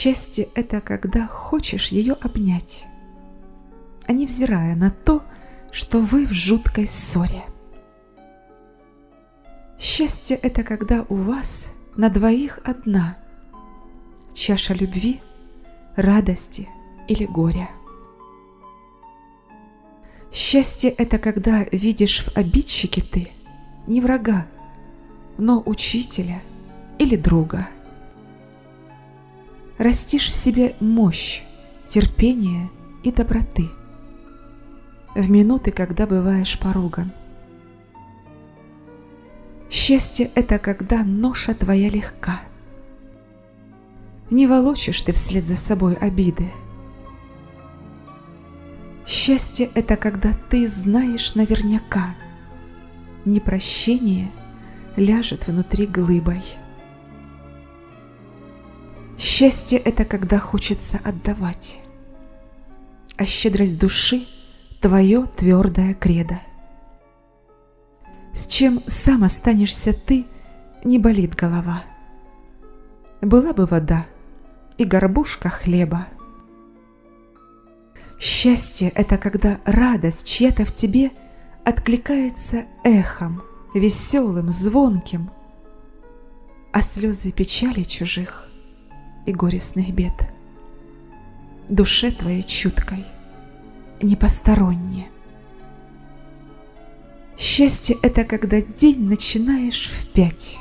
Счастье – это когда хочешь ее обнять, а не взирая на то, что вы в жуткой ссоре. Счастье – это когда у вас на двоих одна чаша любви, радости или горя. Счастье – это когда видишь в обидчике ты не врага, но учителя или друга. Растишь в себе мощь, терпение и доброты в минуты, когда бываешь поруган. Счастье – это когда ноша твоя легка. Не волочишь ты вслед за собой обиды. Счастье – это когда ты знаешь наверняка, непрощение ляжет внутри глыбой. Счастье – это когда хочется отдавать, а щедрость души – твое твердое кредо. С чем сам останешься ты, не болит голова. Была бы вода и горбушка хлеба. Счастье – это когда радость чья-то в тебе откликается эхом, веселым, звонким, а слезы печали чужих и горестных бед. Душе твоей чуткой, непостороннее. Счастье – это когда день начинаешь в пять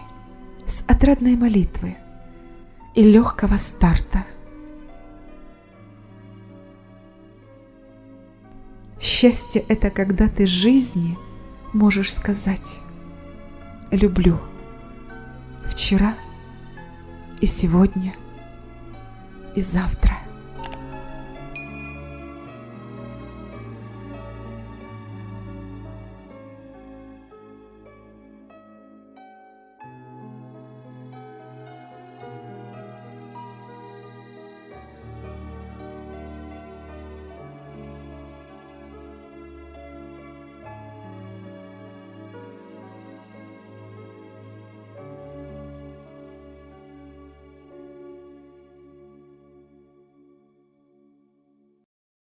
с отрадной молитвы и легкого старта. Счастье – это когда ты жизни можешь сказать «люблю» вчера и сегодня и завтра.